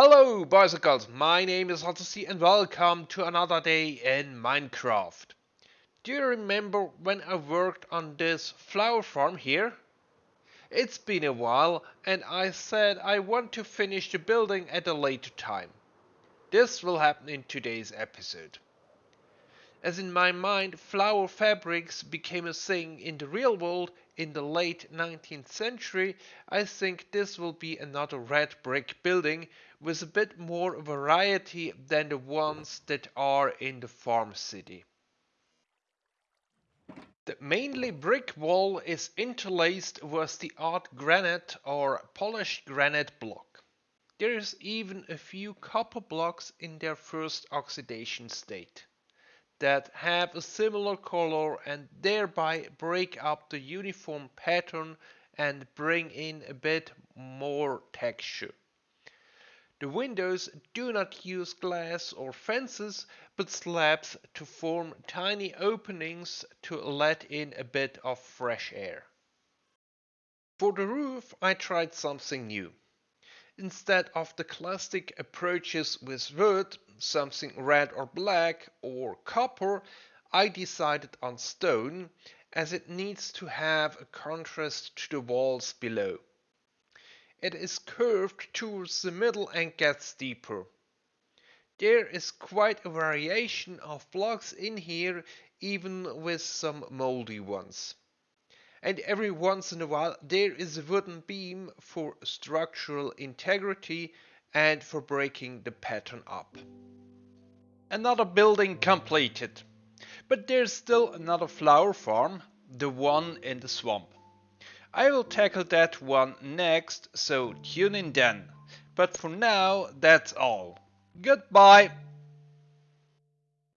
Hello boys and girls, my name is Odyssey and welcome to another day in Minecraft. Do you remember when I worked on this flower farm here? It's been a while and I said I want to finish the building at a later time. This will happen in today's episode. As in my mind flower fabrics became a thing in the real world in the late 19th century, I think this will be another red brick building with a bit more variety than the ones that are in the farm city. The mainly brick wall is interlaced with the art granite or polished granite block. There is even a few copper blocks in their first oxidation state that have a similar color and thereby break up the uniform pattern and bring in a bit more texture. The windows do not use glass or fences, but slabs to form tiny openings to let in a bit of fresh air. For the roof I tried something new. Instead of the classic approaches with wood, something red or black or copper, I decided on stone as it needs to have a contrast to the walls below. It is curved towards the middle and gets deeper. There is quite a variation of blocks in here even with some moldy ones. And every once in a while there is a wooden beam for structural integrity and for breaking the pattern up. Another building completed. But there's still another flower farm, the one in the swamp. I will tackle that one next, so tune in then. But for now, that's all. Goodbye!